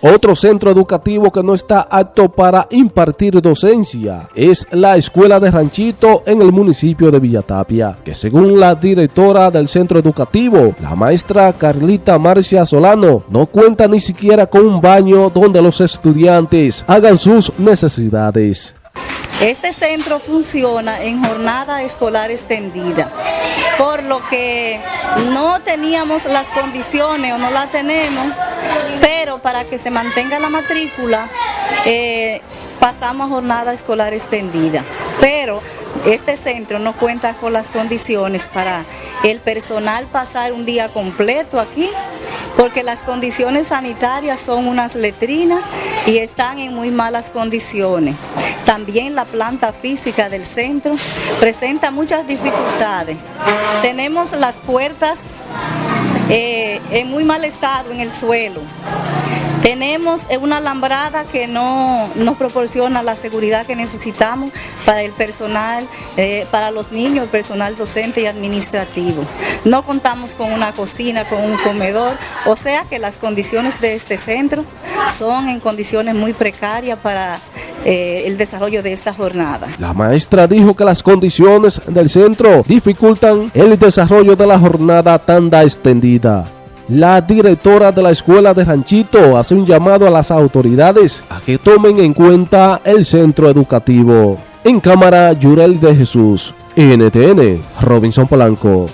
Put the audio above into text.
Otro centro educativo que no está apto para impartir docencia es la Escuela de Ranchito en el municipio de Villatapia, que según la directora del centro educativo, la maestra Carlita Marcia Solano, no cuenta ni siquiera con un baño donde los estudiantes hagan sus necesidades. Este centro funciona en jornada escolar extendida, por lo que no teníamos las condiciones o no las tenemos, pero para que se mantenga la matrícula eh, pasamos jornada escolar extendida. Pero este centro no cuenta con las condiciones para el personal pasar un día completo aquí, porque las condiciones sanitarias son unas letrinas y están en muy malas condiciones. También la planta física del centro presenta muchas dificultades. Tenemos las puertas eh, en muy mal estado en el suelo. Tenemos una alambrada que no nos proporciona la seguridad que necesitamos para el personal, eh, para los niños, el personal docente y administrativo. No contamos con una cocina, con un comedor, o sea que las condiciones de este centro son en condiciones muy precarias para eh, el desarrollo de esta jornada. La maestra dijo que las condiciones del centro dificultan el desarrollo de la jornada tanda extendida. La directora de la escuela de Ranchito hace un llamado a las autoridades a que tomen en cuenta el centro educativo. En cámara, Yurel de Jesús, NTN, Robinson Polanco.